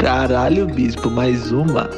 Caralho, bispo, mais uma.